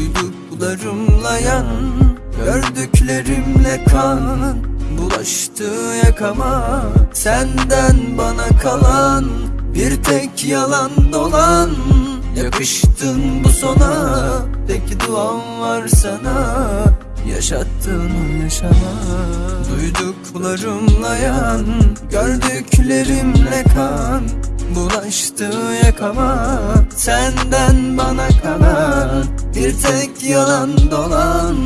Duyduklarımla yan Gördüklerimle kan. Bulaştı yakama Senden bana kalan Bir tek yalan dolan. Yakıştın bu sona Tek duam var sana. Yaşattığını yaşama. Duyduklarımla yan Gördüklerimle kan. Bulaştı yakama Senden bana Bir tek yalan dolan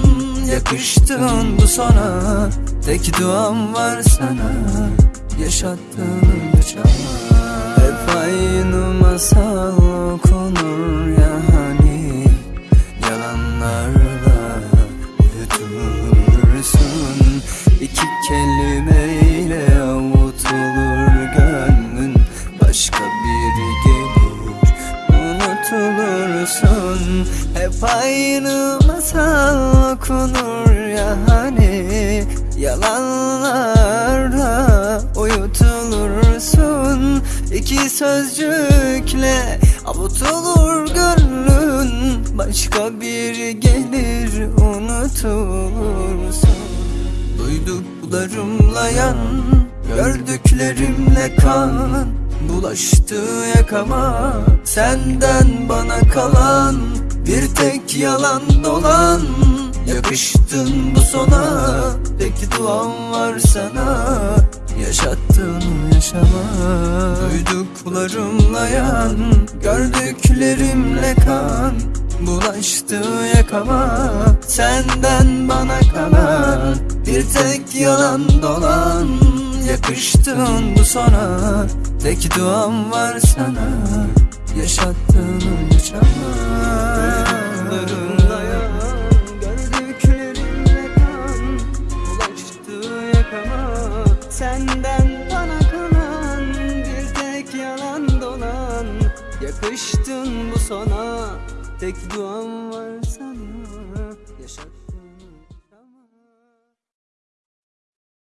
Yakıştın bu sona Tek duam var sana Yaşattığını yaşama Hep aynı masal okunur ya hani. Yalanlarla uyutulursun İki kelimeyle avutulur gönlün. Başka biri gelir unutulursun Hep aynı masal okunur ya hani. Yalanlarla uyutulursun. İki sözcükle avutulur gönlün. Başka biri gelir unutulursun. Duyduklarımla yan Gördüklerimle kan Bulaştı yakama Senden bana kalan Bir tek yalan dolan. Yakıştın bu sona Tek duam var sana. Yaşattığını yaşama Duyduklarımla yan Gördüklerimle kan. Bulaştı yakama Senden bana kalan Bir tek yalan dolan Yakıştın bu sona Tek duam var sana. Kan Bulaştı yakama. Senden bana kalan Bir tek yalan dolan. Yakıştın bu sona Tek duam var sana. Yaşat